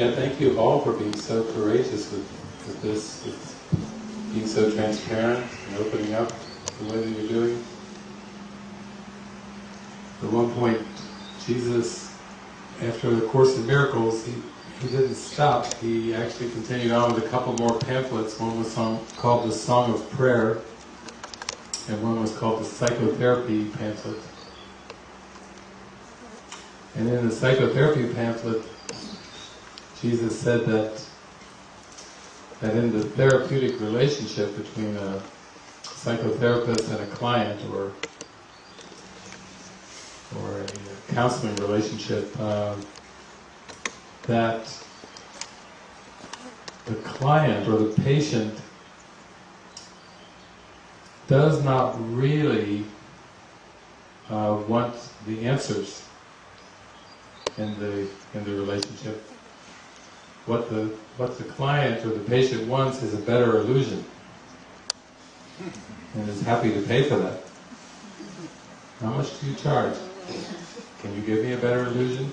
Yeah, thank you all for being so courageous with, with this, with being so transparent and opening up the way that you're doing. At one point, Jesus, after the Course in Miracles, he, he didn't stop. He actually continued on with a couple more pamphlets. One was song, called The Song of Prayer, and one was called the Psychotherapy pamphlet. And in the psychotherapy pamphlet, Jesus said that that in the therapeutic relationship between a psychotherapist and a client, or or a counseling relationship, uh, that the client or the patient does not really uh, want the answers in the in the relationship. What the what the client or the patient wants is a better illusion, and is happy to pay for that. How much do you charge? Can you give me a better illusion?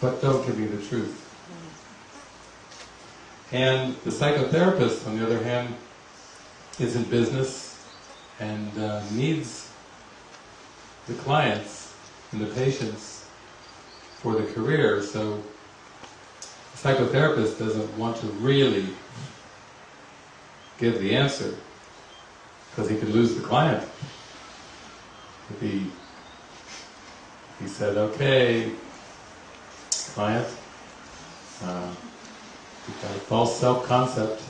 But don't give me the truth. And the psychotherapist, on the other hand, is in business and uh, needs the clients and the patients for the career, so psychotherapist doesn't want to really give the answer because he could lose the client. If he, he said, okay, client, uh, you've got a false self-concept,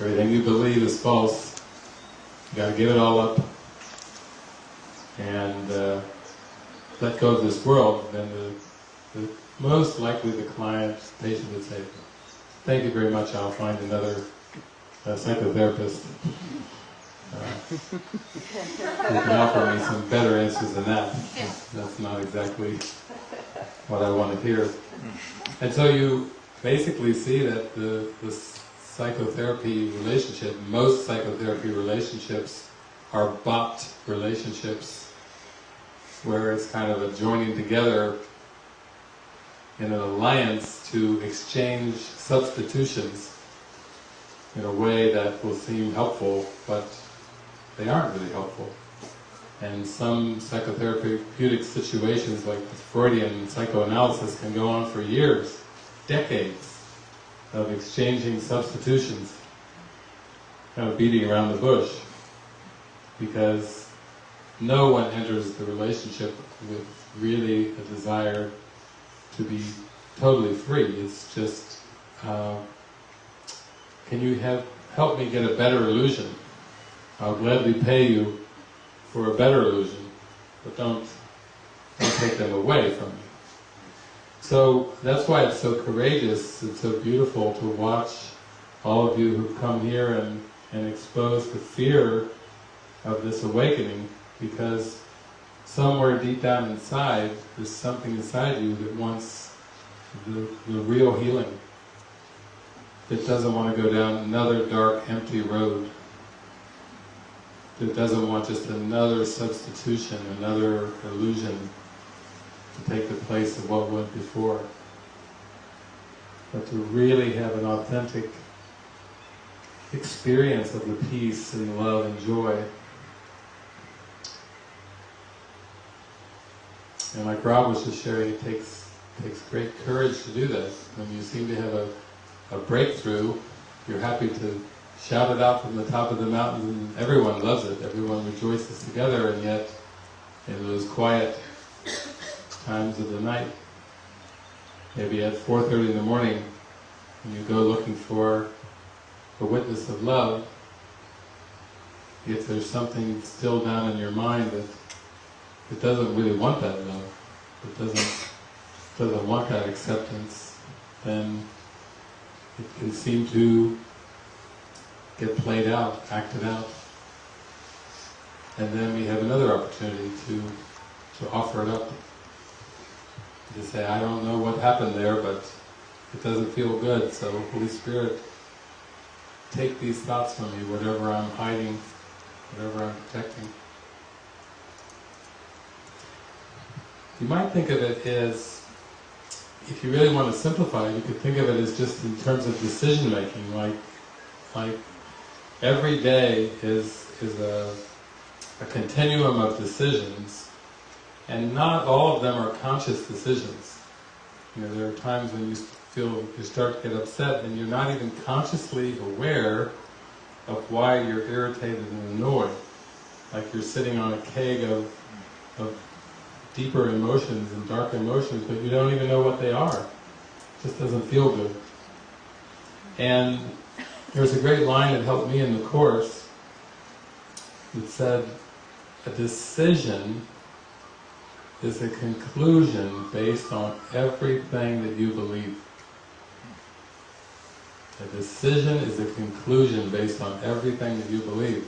everything you believe is false, You've got to give it all up and uh, let go of this world, then the, the most likely the client, patient would say, thank you very much, I'll find another uh, psychotherapist uh, who can offer me some better answers than that. That's not exactly what I want to hear. And so you basically see that the, the psychotherapy relationship, most psychotherapy relationships are bought relationships where it's kind of a joining together in an alliance to exchange substitutions in a way that will seem helpful, but they aren't really helpful. And some psychotherapeutic situations like the Freudian psychoanalysis can go on for years, decades of exchanging substitutions, kind of beating around the bush, because no one enters the relationship with really a desire to be totally free. It's just, uh, can you have help me get a better illusion? I'll gladly pay you for a better illusion, but don't, don't take them away from me. So that's why it's so courageous, it's so beautiful to watch all of you who've come here and, and expose the fear of this awakening, because somewhere deep down inside, there's something inside you that wants the, the real healing. That doesn't want to go down another dark, empty road. That doesn't want just another substitution, another illusion to take the place of what went before. But to really have an authentic experience of the peace and love and joy. And like Rob was just sharing, it takes takes great courage to do this. When you seem to have a, a breakthrough, you're happy to shout it out from the top of the mountain. And everyone loves it, everyone rejoices together. And yet in those quiet times of the night, maybe at 4.30 in the morning, when you go looking for a witness of love, if there's something still down in your mind that it doesn't really want that love, it doesn't doesn't want that acceptance, then it can seem to get played out, acted out. And then we have another opportunity to, to offer it up. To say, I don't know what happened there, but it doesn't feel good, so Holy Spirit, take these thoughts from me, whatever I'm hiding, whatever I'm protecting. You might think of it as if you really want to simplify it, you could think of it as just in terms of decision making, like, like every day is, is a, a continuum of decisions, and not all of them are conscious decisions. You know, there are times when you feel, you start to get upset and you're not even consciously aware of why you're irritated and annoyed. Like you're sitting on a keg of, of deeper emotions and dark emotions, but you don't even know what they are. It just doesn't feel good. And there's a great line that helped me in the Course that said, a decision is a conclusion based on everything that you believe. A decision is a conclusion based on everything that you believe.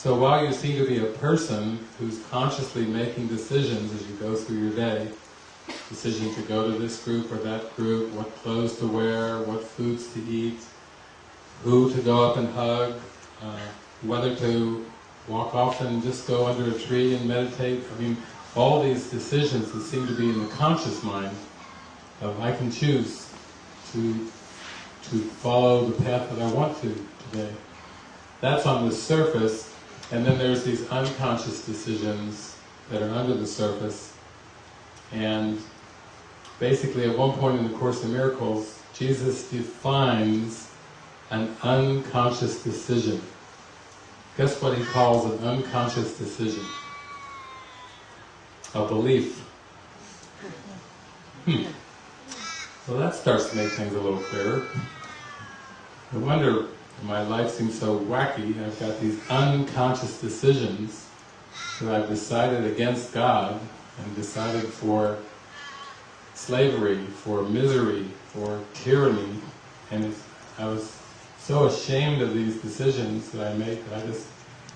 So while you seem to be a person who's consciously making decisions as you go through your day, decision to go to this group or that group, what clothes to wear, what foods to eat, who to go up and hug, uh, whether to walk off and just go under a tree and meditate. I mean, all these decisions that seem to be in the conscious mind of I can choose to to follow the path that I want to today. That's on the surface, and then there's these unconscious decisions that are under the surface, and basically at one point in the Course in Miracles, Jesus defines an unconscious decision. Guess what he calls an unconscious decision? A belief. Hmm. Well that starts to make things a little clearer. No wonder my life seems so wacky, I've got these unconscious decisions that I've decided against God and decided for slavery, for misery, for tyranny, and I was so ashamed of these decisions that I make that I just,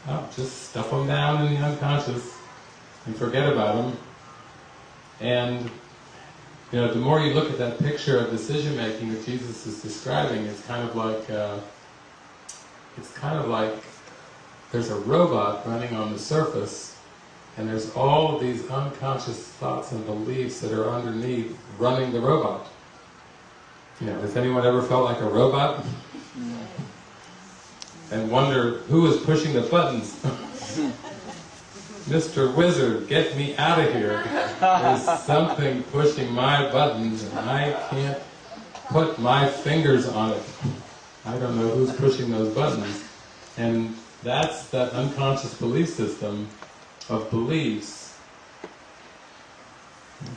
oh, just stuff them down in the unconscious and forget about them. And you know, the more you look at that picture of decision making that Jesus is describing, it's kind of like uh, it's kind of like there's a robot running on the surface, and there's all of these unconscious thoughts and beliefs that are underneath running the robot. You know, has anyone ever felt like a robot? and wonder who is pushing the buttons? Mr. Wizard, get me out of here. There's something pushing my buttons and I can't put my fingers on it. I don't know who's pushing those buttons. And that's that unconscious belief system of beliefs.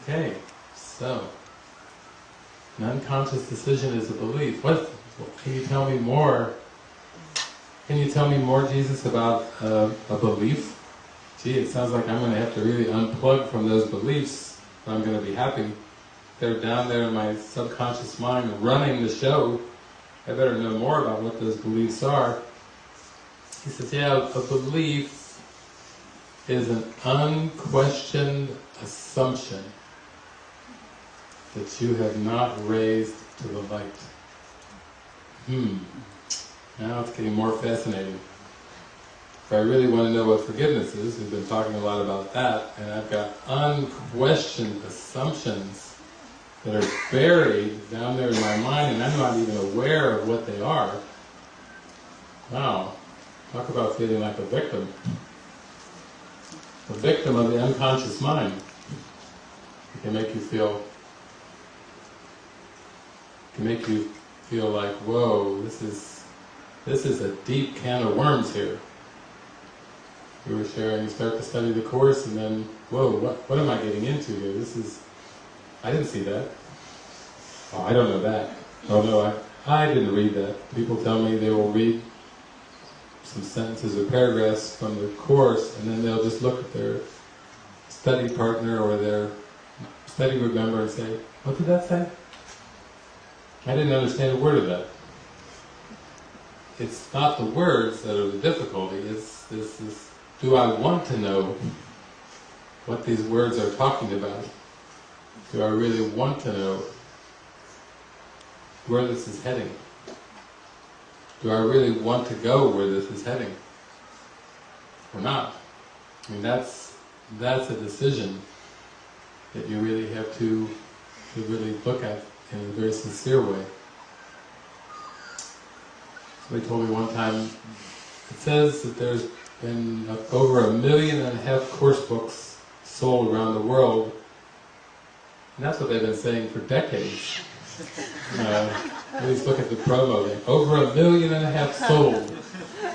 Okay, so, an unconscious decision is a belief. What, can you tell me more? Can you tell me more, Jesus, about uh, a belief? gee, it sounds like I'm going to have to really unplug from those beliefs if I'm going to be happy. They're down there in my subconscious mind running the show. I better know more about what those beliefs are. He says, yeah, a belief is an unquestioned assumption that you have not raised to the light. Hmm. Now it's getting more fascinating if I really want to know what forgiveness is, we've been talking a lot about that, and I've got unquestioned assumptions that are buried down there in my mind and I'm not even aware of what they are. Wow, talk about feeling like a victim. A victim of the unconscious mind. It can make you feel, can make you feel like, whoa, this is, this is a deep can of worms here we were sharing, you start to study the Course and then, whoa, what, what am I getting into here? This is, I didn't see that. Oh, I don't know that. Oh no, I, I didn't read that. People tell me they will read some sentences or paragraphs from the Course and then they'll just look at their study partner or their study group member and say, what did that say? I didn't understand a word of that. It's not the words that are the difficulty, it's this, this do I want to know what these words are talking about? Do I really want to know where this is heading? Do I really want to go where this is heading? Or not? I mean, that's, that's a decision that you really have to to really look at in a very sincere way. Somebody told me one time, it says that there's been over a million and a half course books sold around the world, and that's what they've been saying for decades. Uh, please look at the promo, over a million and a half sold.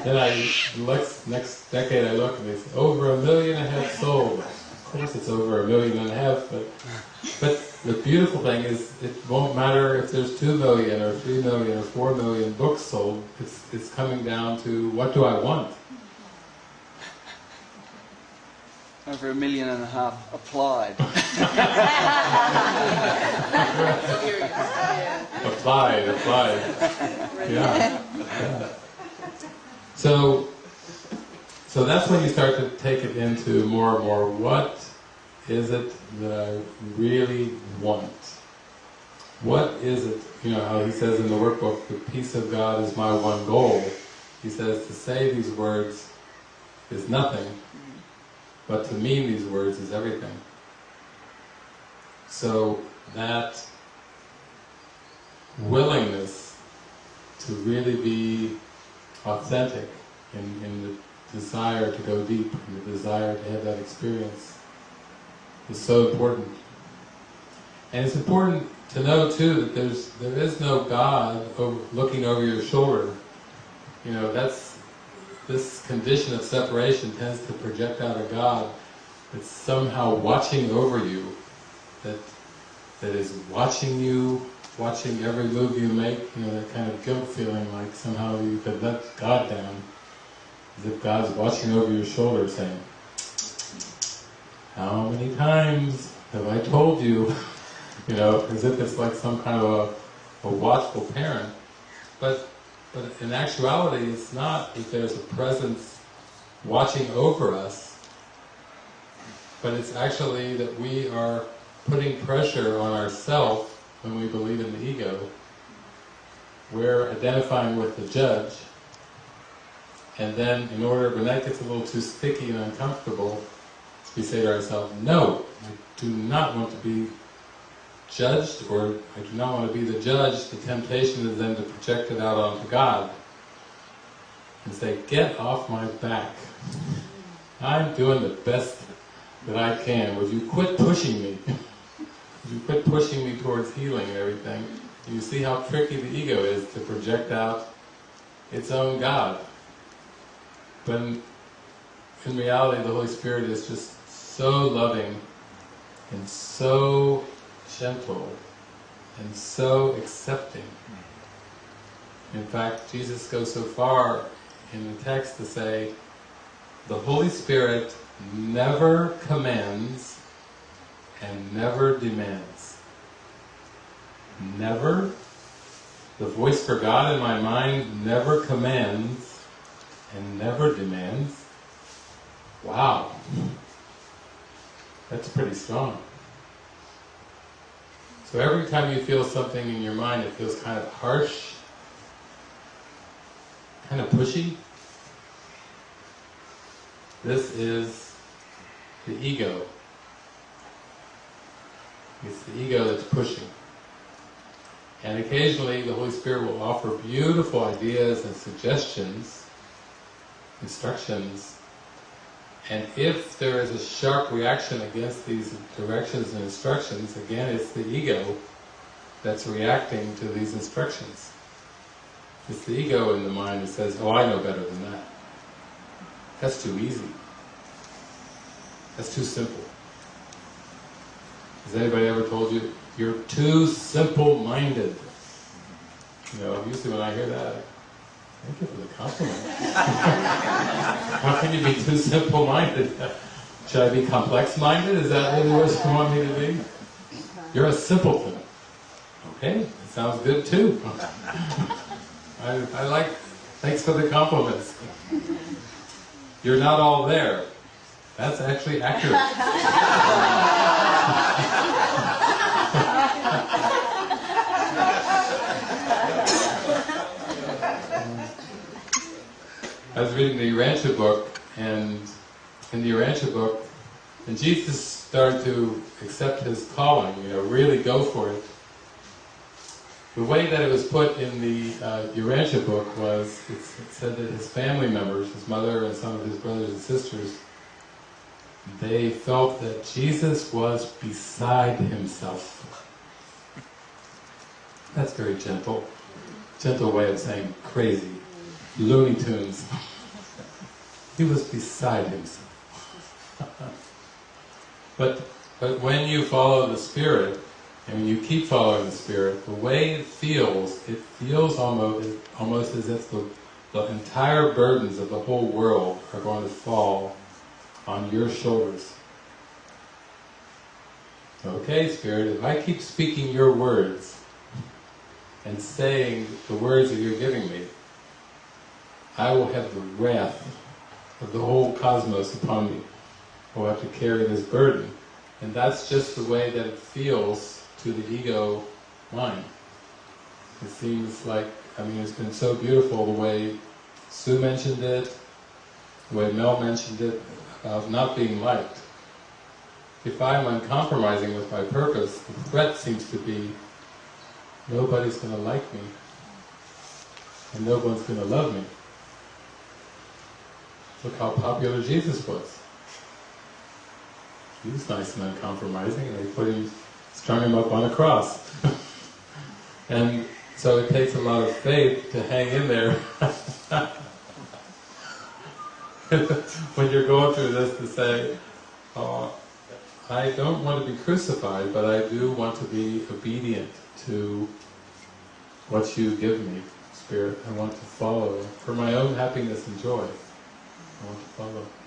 Then I, next, next decade I look and they say, over a million and a half sold. Of course it's over a million and a half, but, but the beautiful thing is, it won't matter if there's two million or three million or four million books sold, it's, it's coming down to what do I want? Over a million and a half applied. applied, applied. Yeah. So, so that's when you start to take it into more and more, what is it that I really want? What is it, you know how he says in the workbook, the peace of God is my one goal. He says to say these words is nothing, but to mean these words is everything. So that willingness to really be authentic in, in the desire to go deep, in the desire to have that experience is so important. And it's important to know too that there's there is no God looking over your shoulder. You know, that's this condition of separation tends to project out a God that's somehow watching over you, that that is watching you, watching every move you make, you know, that kind of guilt feeling like somehow you could let God down, as if God's watching over your shoulder saying, how many times have I told you? you know, as if it's like some kind of a, a watchful parent. But, but in actuality, it's not that there's a presence watching over us, but it's actually that we are putting pressure on ourselves when we believe in the ego. We're identifying with the judge, and then in order, when that gets a little too sticky and uncomfortable, we say to ourselves, no, I do not want to be judged, or I do not want to be the judge, the temptation is then to project it out onto God and say, get off my back. I'm doing the best that I can. Would you quit pushing me? Would you quit pushing me towards healing and everything? You see how tricky the ego is to project out its own God. But in, reality, the Holy Spirit is just so loving and so gentle and so accepting. In fact, Jesus goes so far in the text to say, the Holy Spirit never commands and never demands. Never. The voice for God in my mind never commands and never demands. Wow. That's pretty strong. So every time you feel something in your mind that feels kind of harsh, kind of pushy, this is the ego. It's the ego that's pushing. And occasionally the Holy Spirit will offer beautiful ideas and suggestions, instructions, and if there is a sharp reaction against these directions and instructions, again it's the ego that's reacting to these instructions. It's the ego in the mind that says, oh I know better than that. That's too easy. That's too simple. Has anybody ever told you, you're too simple-minded? You know, usually when I hear that, Thank you for the compliment. How can you be too simple-minded? Should I be complex-minded? Is that really what you want me to be? You're a simpleton. Okay, it sounds good too. I, I like, thanks for the compliments. You're not all there. That's actually accurate. I was reading the Urantia book, and in the Urantia book, and Jesus started to accept his calling, you know, really go for it, the way that it was put in the uh, Urantia book was, it said that his family members, his mother and some of his brothers and sisters, they felt that Jesus was beside himself. That's very gentle. Gentle way of saying crazy. Looney Tunes. He was beside himself. but, but when you follow the Spirit, and when you keep following the Spirit, the way it feels, it feels almost, almost as if the, the entire burdens of the whole world are going to fall on your shoulders. Okay, Spirit, if I keep speaking your words and saying the words that you're giving me, I will have the wrath of the whole cosmos upon me. I will have to carry this burden. And that's just the way that it feels to the ego mind. It seems like, I mean, it's been so beautiful the way Sue mentioned it, the way Mel mentioned it, about not being liked. If I'm uncompromising with my purpose, the threat seems to be nobody's going to like me, and no one's going to love me. Look how popular Jesus was. He was nice and uncompromising, and they put him, strung him up on a cross. and so it takes a lot of faith to hang in there when you're going through this to say, oh, I don't want to be crucified, but I do want to be obedient to what you give me, Spirit. I want to follow for my own happiness and joy. I want to follow.